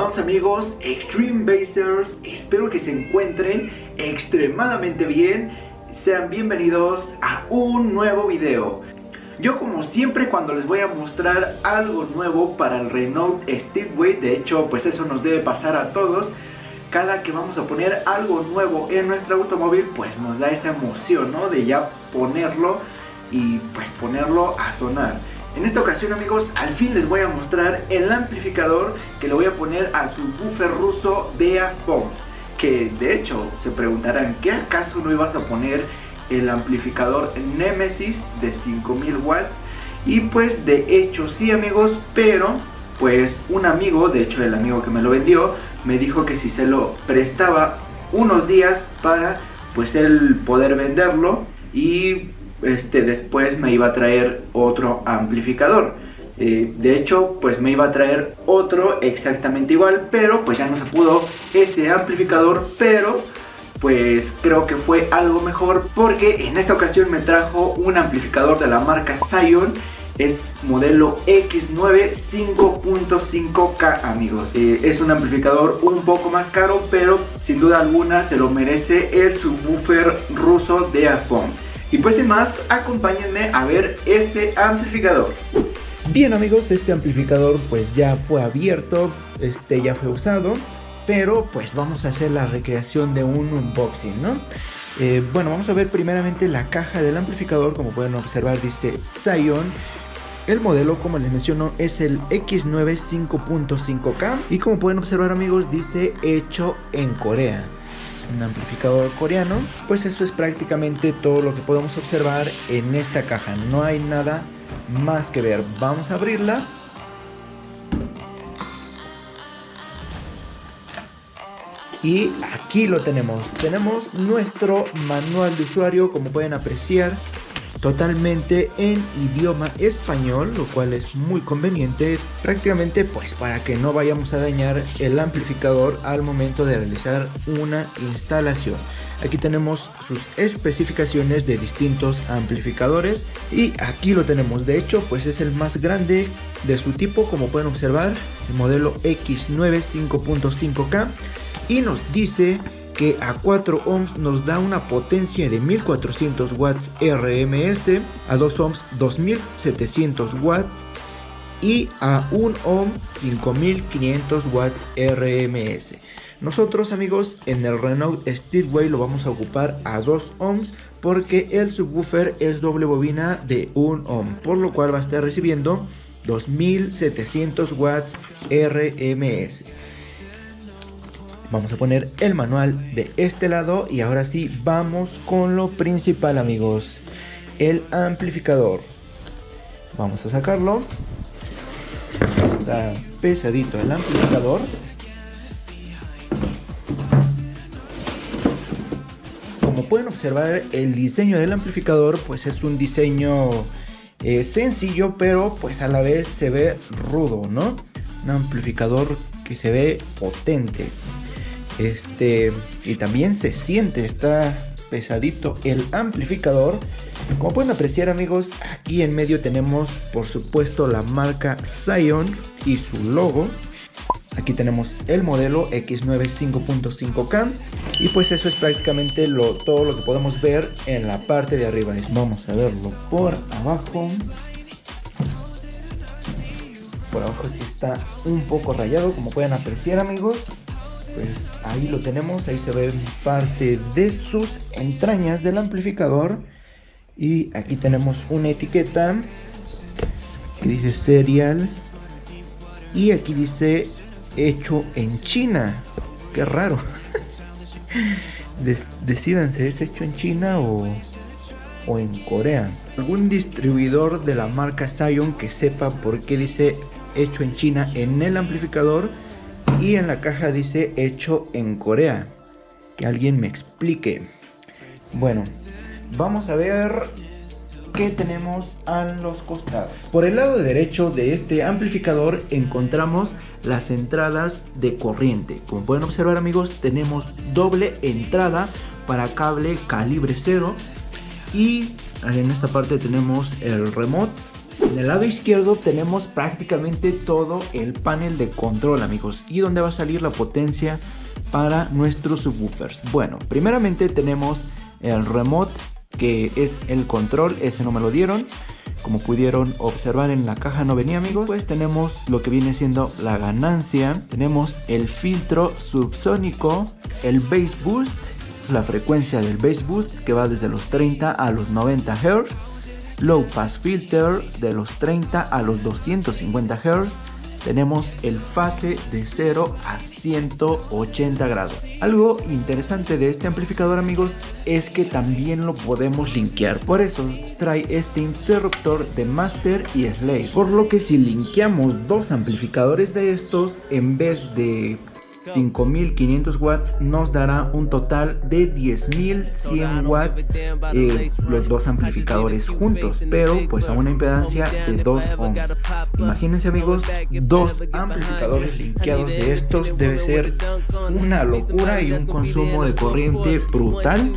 amigos Extreme Basers, espero que se encuentren extremadamente bien, sean bienvenidos a un nuevo video. Yo como siempre cuando les voy a mostrar algo nuevo para el Renault Speedway, de hecho pues eso nos debe pasar a todos, cada que vamos a poner algo nuevo en nuestro automóvil pues nos da esa emoción ¿no? de ya ponerlo y pues ponerlo a sonar. En esta ocasión amigos, al fin les voy a mostrar el amplificador que le voy a poner a su buffer ruso Bea Fox Que de hecho se preguntarán, ¿qué acaso no ibas a poner el amplificador Nemesis de 5000 watts? Y pues de hecho sí amigos, pero pues un amigo, de hecho el amigo que me lo vendió, me dijo que si se lo prestaba unos días para pues él poder venderlo y este, después me iba a traer otro amplificador. Eh, de hecho, pues me iba a traer otro exactamente igual, pero pues ya no se pudo ese amplificador, pero pues creo que fue algo mejor porque en esta ocasión me trajo un amplificador de la marca Scion es modelo X9 5.5K amigos. Eh, es un amplificador un poco más caro pero sin duda alguna se lo merece el subwoofer ruso de Afon y pues sin más, acompáñenme a ver ese amplificador. Bien amigos, este amplificador pues ya fue abierto, este ya fue usado, pero pues vamos a hacer la recreación de un unboxing, ¿no? Eh, bueno, vamos a ver primeramente la caja del amplificador, como pueden observar dice Scion. El modelo, como les menciono, es el X9 5.5K y como pueden observar amigos, dice hecho en Corea un amplificador coreano, pues eso es prácticamente todo lo que podemos observar en esta caja. No hay nada más que ver. Vamos a abrirla. Y aquí lo tenemos. Tenemos nuestro manual de usuario, como pueden apreciar totalmente en idioma español, lo cual es muy conveniente, prácticamente pues para que no vayamos a dañar el amplificador al momento de realizar una instalación. Aquí tenemos sus especificaciones de distintos amplificadores y aquí lo tenemos, de hecho pues es el más grande de su tipo como pueden observar, el modelo X9 5.5K y nos dice que a 4 ohms nos da una potencia de 1400 watts RMS, a 2 ohms 2700 watts y a 1 ohm 5500 watts RMS. Nosotros amigos en el Renault Speedway lo vamos a ocupar a 2 ohms porque el subwoofer es doble bobina de 1 ohm, por lo cual va a estar recibiendo 2700 watts RMS. Vamos a poner el manual de este lado y ahora sí vamos con lo principal amigos. El amplificador. Vamos a sacarlo. Está pesadito el amplificador. Como pueden observar el diseño del amplificador pues es un diseño eh, sencillo pero pues a la vez se ve rudo, ¿no? Un amplificador que se ve potente. Este, y también se siente, está pesadito el amplificador. Como pueden apreciar amigos, aquí en medio tenemos por supuesto la marca Scion y su logo. Aquí tenemos el modelo X9 5.5K y pues eso es prácticamente lo, todo lo que podemos ver en la parte de arriba. Vamos a verlo por abajo. Por abajo sí está un poco rayado como pueden apreciar amigos pues ahí lo tenemos, ahí se ve parte de sus entrañas del amplificador y aquí tenemos una etiqueta que dice serial y aquí dice hecho en China, qué raro. Decídanse, ¿es hecho en China o, o en Corea? Algún distribuidor de la marca Scion que sepa por qué dice hecho en China en el amplificador y en la caja dice hecho en Corea. Que alguien me explique. Bueno, vamos a ver qué tenemos a los costados. Por el lado derecho de este amplificador encontramos las entradas de corriente. Como pueden observar amigos, tenemos doble entrada para cable calibre 0 y en esta parte tenemos el remote En el lado izquierdo tenemos prácticamente todo el panel de control amigos. Y donde va a salir la potencia para nuestros subwoofers. Bueno, primeramente tenemos el remote que es el control, ese no me lo dieron. Como pudieron observar en la caja no venía amigos, pues tenemos lo que viene siendo la ganancia, tenemos el filtro subsónico, el bass boost, la frecuencia del bass boost que va desde los 30 a los 90 Hz, low pass filter de los 30 a los 250 Hz, tenemos el fase de 0 a 180 grados. Algo interesante de este amplificador amigos es que también lo podemos linkear. Por eso trae este interruptor de master y slave. Por lo que si linkeamos dos amplificadores de estos en vez de 5500 watts nos dará un total de 10100 watts eh, los dos amplificadores juntos pero pues a una impedancia de 2 ohms. Imagínense amigos dos amplificadores linkeados de estos debe ser una locura y un consumo de corriente brutal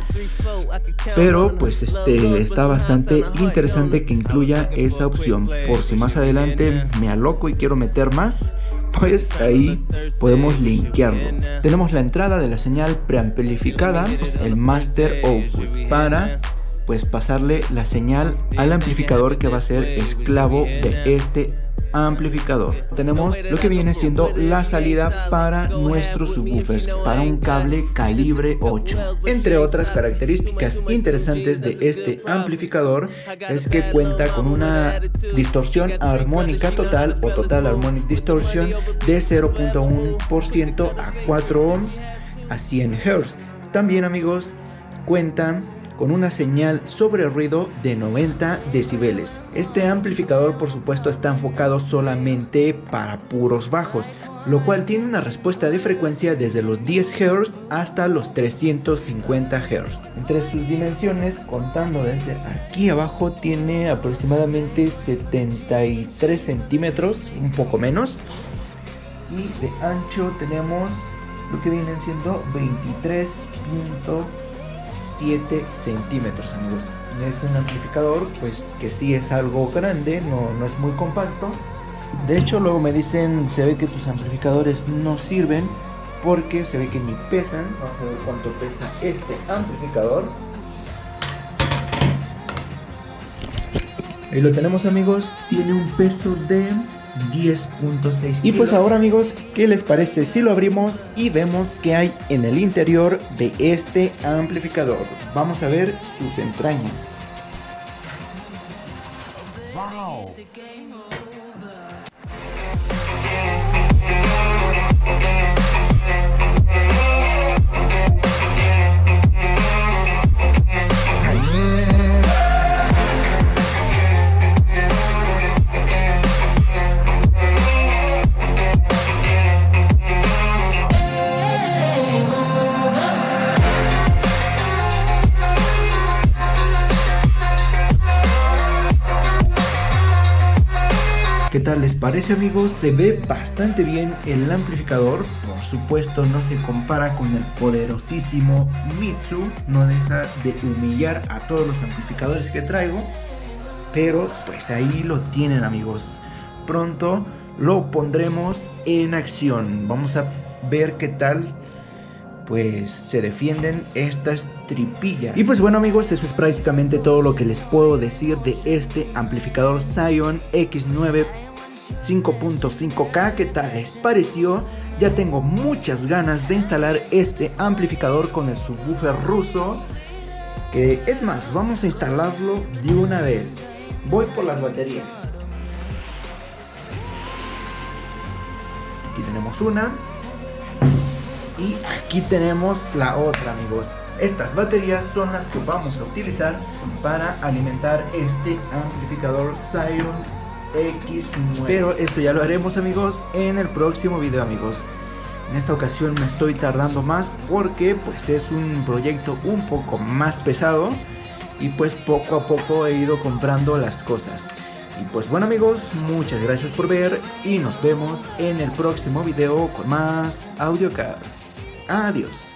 pero pues este está bastante interesante que incluya esa opción. Por si más adelante me aloco y quiero meter más pues ahí podemos linkearlo. Tenemos la entrada de la señal preamplificada, el master output, para pues pasarle la señal al amplificador que va a ser esclavo de este amplificador. Tenemos lo que viene siendo la salida para nuestros subwoofers, para un cable calibre 8. Entre otras características interesantes de este amplificador es que cuenta con una distorsión armónica total o total harmonic distortion de 0.1% a 4 ohms a 100 Hz. También amigos cuenta con una señal sobre ruido de 90 decibeles. Este amplificador por supuesto está enfocado solamente para puros bajos, lo cual tiene una respuesta de frecuencia desde los 10 Hz hasta los 350 Hz. Entre sus dimensiones, contando desde aquí abajo, tiene aproximadamente 73 centímetros, un poco menos. Y de ancho tenemos lo que vienen siendo 23 7 centímetros amigos. Es un amplificador pues que sí es algo grande no, no es muy compacto. De hecho luego me dicen se ve que tus amplificadores no sirven porque se ve que ni pesan vamos a ver cuánto pesa este amplificador. Ahí lo tenemos amigos. Tiene un peso de 10.6 Y pues ahora amigos, ¿qué les parece si lo abrimos y vemos qué hay en el interior de este amplificador? Vamos a ver sus entrañas. Parece amigos? Se ve bastante bien el amplificador, por supuesto no se compara con el poderosísimo Mitsu, no deja de humillar a todos los amplificadores que traigo, pero pues ahí lo tienen amigos, pronto lo pondremos en acción, vamos a ver qué tal pues se defienden estas tripillas. Y pues bueno amigos, eso es prácticamente todo lo que les puedo decir de este amplificador Zion X9 5.5K. ¿Qué tal les pareció? Ya tengo muchas ganas de instalar este amplificador con el subwoofer ruso. Que es más, vamos a instalarlo de una vez. Voy por las baterías. Aquí tenemos una. Y aquí tenemos la otra amigos. Estas baterías son las que vamos a utilizar para alimentar este amplificador Zion X9. Pero esto ya lo haremos amigos en el próximo video amigos. En esta ocasión me estoy tardando más porque pues es un proyecto un poco más pesado y pues poco a poco he ido comprando las cosas. Y pues bueno amigos, muchas gracias por ver y nos vemos en el próximo video con más AudioCard. Adiós.